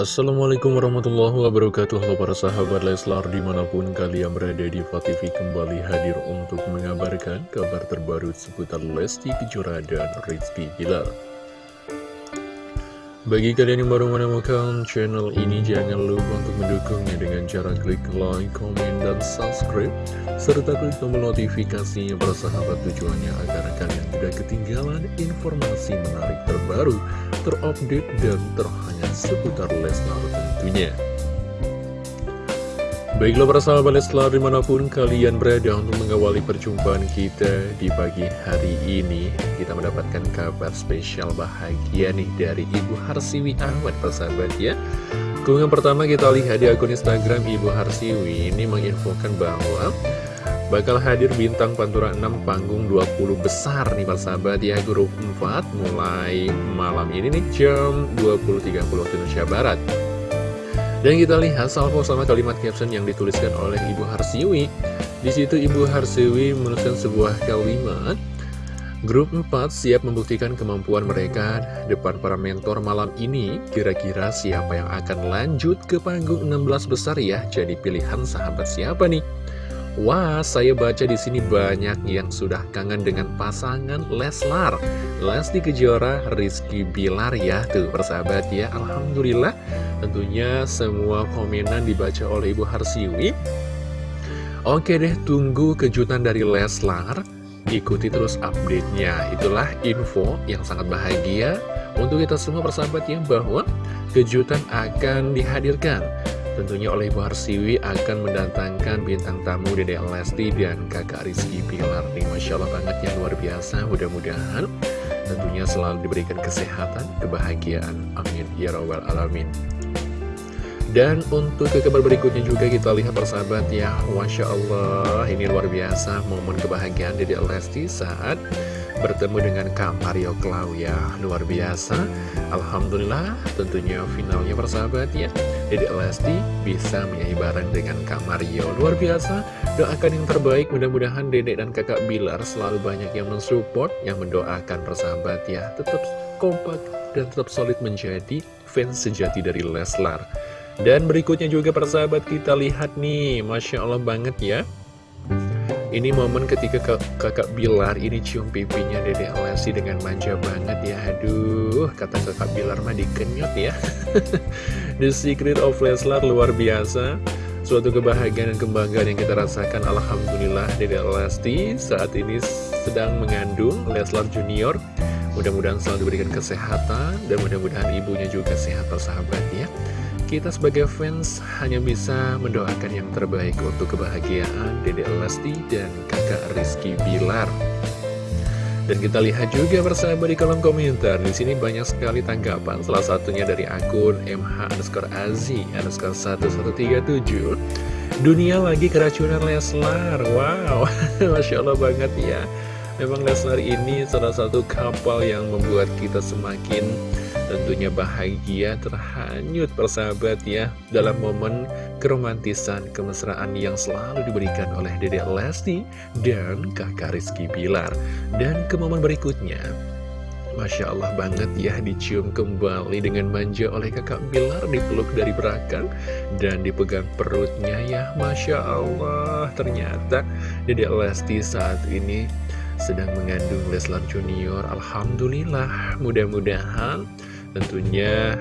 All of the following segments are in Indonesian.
Assalamualaikum warahmatullahi wabarakatuh. Halo para sahabat Leslar di mana pun kalian berada di TV kembali hadir untuk mengabarkan kabar terbaru seputar Lesti Kejora dan Rizky Bilar bagi kalian yang baru menemukan channel ini, jangan lupa untuk mendukungnya dengan cara klik like, komen, dan subscribe, serta klik tombol notifikasinya bersahabat tujuannya agar kalian tidak ketinggalan informasi menarik terbaru, terupdate, dan terhangat seputar Lesnar tentunya. Baiklah para sahabat Leslar di mana pun kalian berada untuk mengawali perjumpaan kita di pagi hari ini Kita mendapatkan kabar spesial bahagia nih dari Ibu Harsiwi Ahmad persahabat ya. Keunggahan pertama kita lihat di akun Instagram Ibu Harsiwi ini menginfokan bahwa Bakal hadir bintang Pantura 6 panggung 20 besar nih persahabat ya. Grup 4 mulai malam ini nih jam 20.30 waktu Indonesia Barat dan kita lihat salvo sama kalimat caption yang dituliskan oleh Ibu Harsiwi. Di situ Ibu Harsiwi menuliskan sebuah kalimat Grup 4 siap membuktikan kemampuan mereka depan para mentor malam ini. Kira-kira siapa yang akan lanjut ke panggung 16 besar ya? Jadi pilihan sahabat siapa nih? Wah, saya baca di sini banyak yang sudah kangen dengan pasangan Leslar, Lesti Kejora, Rizky Bilar ya, tuh persahabat ya. Alhamdulillah, tentunya semua komenan dibaca oleh Ibu Harsiwi. Oke deh, tunggu kejutan dari Leslar, ikuti terus update-nya. Itulah info yang sangat bahagia untuk kita semua persahabat ya, bahwa kejutan akan dihadirkan Tentunya oleh Ibu Harsiwi akan mendatangkan bintang tamu Dede Lesti dan kakak Rizky Pilar nih Masya Allah banget yang luar biasa. Mudah-mudahan tentunya selalu diberikan kesehatan, kebahagiaan. Amin. Ya Rabbal Alamin. Dan untuk ke kabar berikutnya juga kita lihat persahabat ya. Masya Allah ini luar biasa momen kebahagiaan Dede Lesti saat bertemu dengan Kak Mario Klau ya luar biasa. Alhamdulillah tentunya finalnya persahabat ya. Dede Lesti bisa menyanyi bareng dengan Kak Mario. Luar biasa. Doakan yang terbaik. Mudah-mudahan Dede dan kakak Bilar selalu banyak yang mensupport yang mendoakan persahabat ya. Tetap kompak dan tetap solid menjadi fans sejati dari Leslar. Dan berikutnya juga persahabat kita lihat nih. Masya Allah banget ya ini momen ketika kakak Bilar ini cium pipinya Dede Lesti dengan manja banget ya. Aduh, kata kakak Bilar mah dikenyot ya. The Secret of Leslar luar biasa. Suatu kebahagiaan dan kebanggaan yang kita rasakan Alhamdulillah Dede Lesti saat ini sedang mengandung Leslar Junior. Mudah-mudahan selalu diberikan kesehatan Dan mudah-mudahan ibunya juga sehat persahabat ya kita sebagai fans hanya bisa mendoakan yang terbaik untuk kebahagiaan Dede Lesti dan kakak Rizky Bilar. Dan kita lihat juga bersama di kolom komentar. Di sini banyak sekali tanggapan. Salah satunya dari akun MH underscore Azi underscore 1137. Dunia lagi keracunan Leslar. Wow, Masya Allah banget ya. Memang Leslar ini salah satu kapal yang membuat kita semakin Tentunya bahagia terhanyut persahabat ya Dalam momen keromantisan kemesraan yang selalu diberikan oleh Dedek Lesti dan kakak Rizky Bilar. Dan ke momen berikutnya Masya Allah banget ya dicium kembali dengan manja oleh kakak Bilar dipeluk dari belakang dan dipegang perutnya ya Masya Allah. Ternyata Dedek Lesti saat ini sedang mengandung Leslar Junior. Alhamdulillah mudah-mudahan Tentunya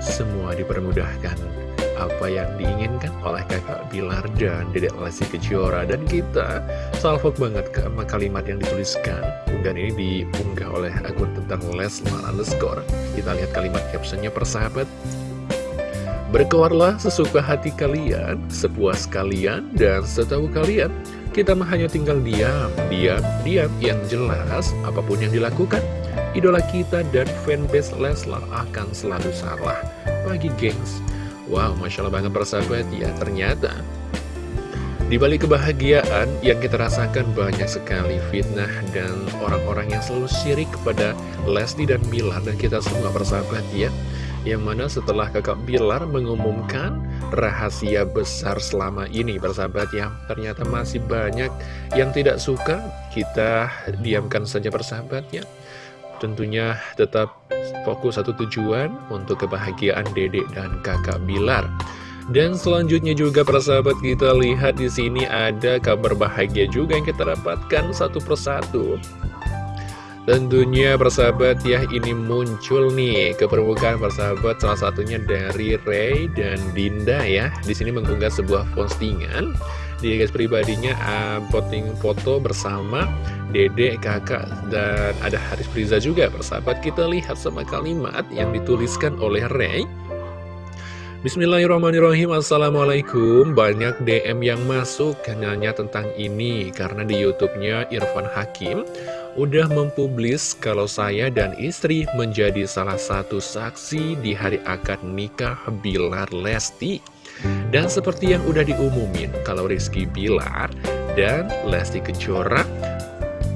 semua dipermudahkan. Apa yang diinginkan oleh kakak Bilar dan dedek Lesti Kejora dan kita salvok banget ke kalimat yang dituliskan. Dan ini diunggah oleh akun tentang Leslar underscore. Kita lihat kalimat captionnya persahabat Berkeluarlah sesuka hati kalian, sepuas kalian, dan setahu kalian Kita hanya tinggal diam, diam, diam Yang jelas, apa pun yang dilakukan idola kita dan fanbase Leslar akan selalu salah. Bagi gengs, wow, Masya Allah banget persahabat ya, ternyata di balik kebahagiaan yang kita rasakan banyak sekali fitnah dan orang-orang yang selalu syirik kepada Lesti dan Bilar dan kita semua persahabat ya. Yang mana setelah kakak Bilar mengumumkan rahasia besar selama ini persahabat ya. Ternyata masih banyak yang tidak suka, kita diamkan saja persahabat ya. Tentunya tetap fokus satu tujuan untuk kebahagiaan dedek dan kakak Bilar. Dan selanjutnya juga para sahabat kita lihat di sini ada kabar bahagia juga yang kita dapatkan satu persatu. Tentunya persahabat ya ini muncul nih ke permukaan persahabat salah satunya dari Ray dan Dinda ya di sini mengunggah sebuah postingan di guys pribadinya uh, posting foto bersama Dede, kakak dan ada Haris Priza juga. Persahabat kita lihat sama kalimat yang dituliskan oleh Ray Bismillahirrahmanirrahim. Assalamualaikum. Banyak DM yang masuk Nanya tentang ini Karena di Youtubenya Irfan Hakim udah mempublis kalau saya dan istri menjadi salah satu saksi di hari akad nikah Bilar Lesti. Dan seperti yang udah diumumin, kalau Rizky Bilar dan Lesti Kejora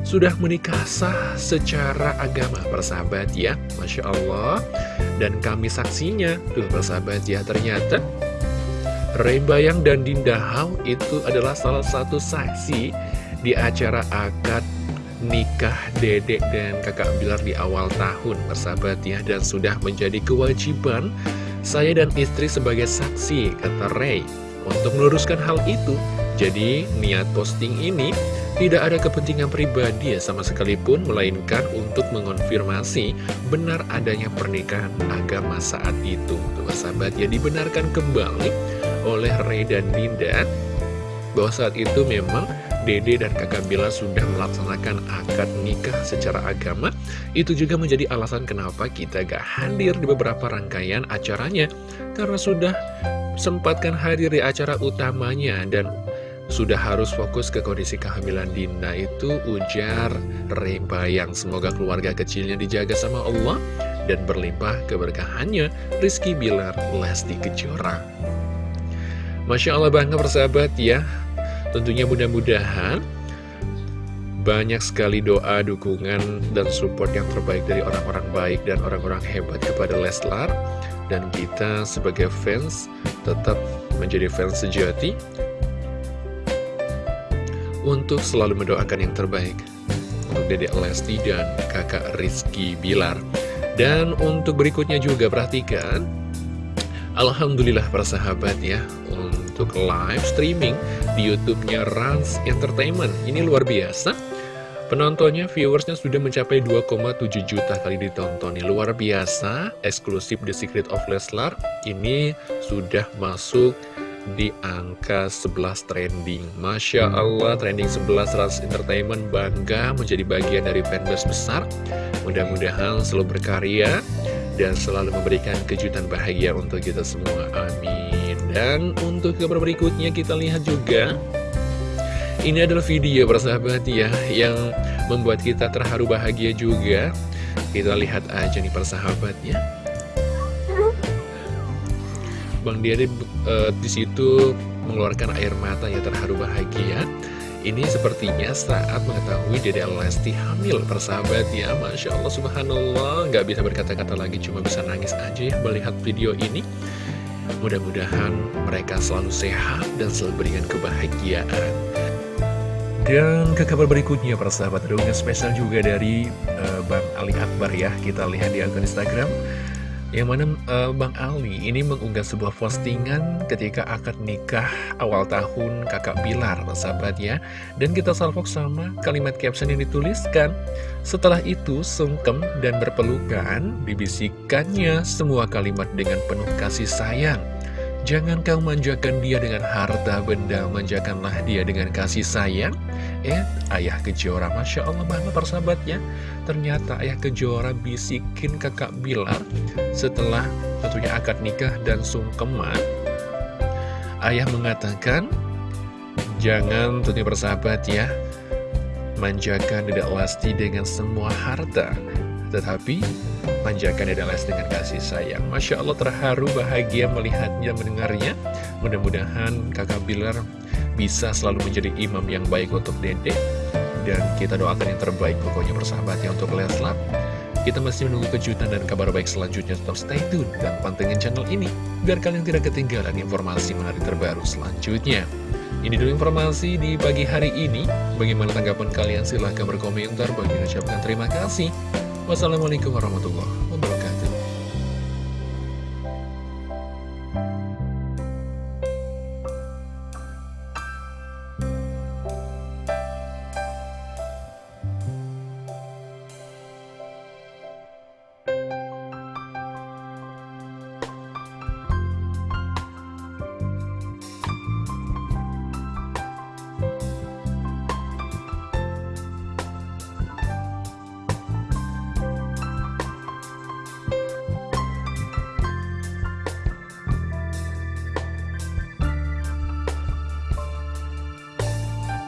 sudah menikah sah secara agama, persahabat ya. Masya Allah. Dan kami saksinya, tuh persahabat ya, ternyata Ray Bayang dan Dinda Hau itu adalah salah satu saksi di acara akad nikah dedek dan kakak Bilar di awal tahun persahabat ya dan sudah menjadi kewajiban saya dan istri sebagai saksi kata Ray. Untuk meluruskan hal itu jadi niat posting ini tidak ada kepentingan pribadi ya sama sekalipun melainkan untuk mengonfirmasi benar adanya pernikahan agama saat itu. Tuh persahabat ya dibenarkan kembali oleh Ray dan Dinda bahwa saat itu memang Dede dan kakak Bila sudah melaksanakan akad nikah secara agama Itu juga menjadi alasan kenapa kita gak hadir di beberapa rangkaian acaranya. Karena sudah sempatkan hadir di acara utamanya Dan sudah harus fokus ke kondisi kehamilan Dinda itu ujar Reba yang semoga keluarga kecilnya dijaga sama Allah dan berlimpah keberkahannya Rizky Bilar Lesti Kejora. Masya Allah bangga persahabat ya. Tentunya mudah-mudahan banyak sekali doa, dukungan, dan support yang terbaik dari orang-orang baik dan orang-orang hebat kepada Leslar. Dan kita sebagai fans tetap menjadi fans sejati untuk selalu mendoakan yang terbaik untuk Dedek Lesti dan kakak Rizky Bilar. Dan untuk berikutnya juga perhatikan, Alhamdulillah persahabat ya, untuk live streaming di YouTube-nya Rans Entertainment. Ini luar biasa. Penontonnya, viewersnya sudah mencapai 2,7 juta kali ditonton. Ini luar biasa, eksklusif The Secret of Leslar. Ini sudah masuk di angka 11 trending. Masya Allah, trending 11 Rans Entertainment bangga menjadi bagian dari fanbase besar. Mudah-mudahan selalu berkarya dan selalu memberikan kejutan bahagia untuk kita semua. Amin. Dan untuk kabar berikutnya kita lihat juga Ini adalah video persahabat ya Yang membuat kita terharu bahagia juga. Kita lihat aja nih persahabatnya. Bang Diade uh, di situ mengeluarkan air mata yang terharu bahagia. Ini sepertinya saat mengetahui Dede Lesti hamil persahabat ya. Masya Allah subhanallah. Gak bisa berkata-kata lagi cuma bisa nangis aja ya melihat video ini. Mudah-mudahan mereka selalu sehat dan selalu berikan kebahagiaan. Dan ke kabar berikutnya para sahabat. Ada spesial juga dari uh, Bang Ali Akbar ya. Kita lihat di akun Instagram. Yang mana uh, Bang Ali ini mengunggah sebuah postingan ketika akad nikah awal tahun kakak Bilar sahabat ya. Dan kita salvok sama kalimat caption yang dituliskan Setelah itu sungkem dan berpelukan dibisikannya semua kalimat dengan penuh kasih sayang Jangan kau manjakan dia dengan harta benda, manjakanlah dia dengan kasih sayang. Eh, ayah kejora, Masya Allah banget persahabatnya. Ternyata ayah kejora bisikin kakak Bilar setelah tentunya akad nikah dan sungkeman. Ayah mengatakan, jangan tentunya persahabat ya, manjakan tidak lasti dengan semua harta. Tetapi manjakan adalah dengan kasih sayang. Masya Allah terharu bahagia melihatnya mendengarnya. Mudah-mudahan kakak Bilar bisa selalu menjadi imam yang baik untuk dede. Dan kita doakan yang terbaik pokoknya persahabatnya untuk Leslar. Kita masih menunggu kejutan dan kabar baik selanjutnya Tetap stay tune dan pantengin channel ini Biar kalian tidak ketinggalan informasi menarik terbaru selanjutnya. Ini dulu informasi di pagi hari ini. Bagaimana tanggapan kalian? Silahkan berkomentar. Bagi ucapkan terima kasih Wassalamualaikum warahmatullahi wabarakatuh.